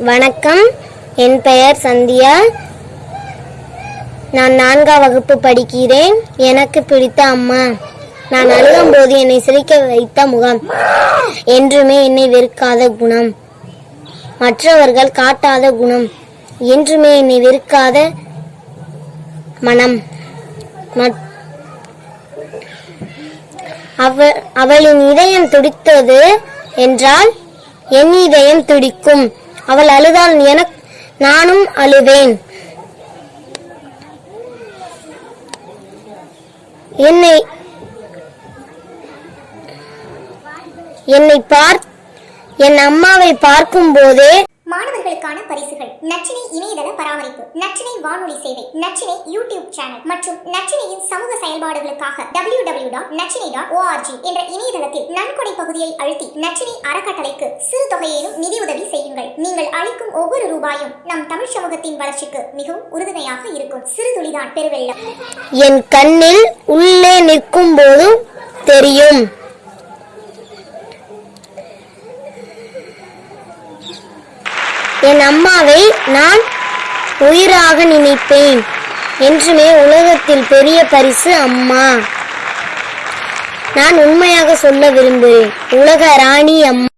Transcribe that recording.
வணக்கம். என் பெயர் சந்தியா. நான் நான்காம் வகுப்பு படிக்கிறேன். எனக்கு பிடித்த அம்மா. நான் அழுகும்போது என்னை சிரிக்க வைத்த முகம். என்றுமே என்னை வெறுக்காத குணம். மற்றவர்கள் காட்டாத குணம். என்றுமே என்னை வெறுக்காத மனம். அவ அவளின் இதயம் துடித்தது என்றால் என் இதயம் துடிக்கும். அவள் அழுதால் எனக்கு நானும் அழுவேன். என்னை என்னை பார் என் அம்மாவை பார்க்கும் போதே மாணவர்களுக்கான பரிசுகள். நச்சினை இணையதள பராமரிப்பு நச்சினை வானொலி சேவை நச்சினை யூடியூப் சேனல் மற்றும் நச்சினையின் சமூக செயல்பாடுகளுக்காக டபிள்யூ டபிள்யூ டாட் நச்சினை டாட் ஓஆர்ஜி என்ற இணையதளத்தில் நன்கொடை பகுதியை அழுத்தி நச்சினை அறக்கட்டளைக்கு சிறு தொகையிலும் நிதியுதவி செய்யுங்கள். நீங்கள் அளிக்கும் ஒவ்வொரு ரூபாயும் நம் தமிழ் சமூகத்தின் வளர்ச்சிக்கு மிகவும் உறுதுணையாக இருக்கும். சிறு துளிதான் பெருவெள்ளம். என் கண்ணில் உள்ளே நிற்கும் போதும் தெரியும். என் அம்மாவை நான் உயிராக நினைப்பேன். என்றுமே உலகத்தில் பெரிய பரிசு அம்மா. நான் உண்மையாக சொல்ல விரும்புகிறேன். உலக ராணி அம்மா.